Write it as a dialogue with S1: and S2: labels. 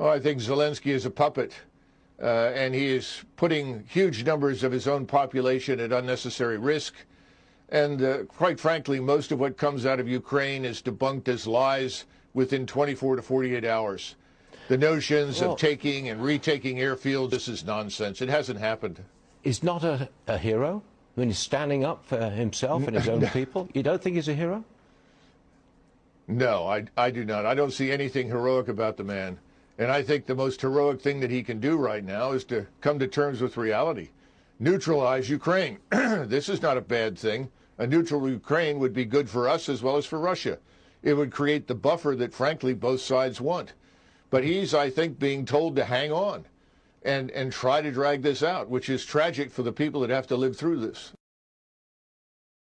S1: Oh, I think Zelensky is a puppet, uh, and he is putting huge numbers of his own population at unnecessary risk. And uh, quite frankly, most of what comes out of Ukraine is debunked as lies within 24 to 48 hours. The notions
S2: Well-
S1: of taking and retaking airfields, this is nonsense. It hasn't happened.
S2: He's not a, a hero when he's standing up for himself and his own people. You don't think he's a hero?
S1: No, I, I do not. I don't see anything heroic about the man. And I think the most heroic thing that he can do right now is to come to terms with reality. Neutralize Ukraine. this is not a bad thing. A neutral Ukraine would be good for us as well as for Russia. It would create the buffer that, frankly, both sides want. But he's, I think, being told to hang on and, and try to drag this out, which is tragic for the people that have to live through this.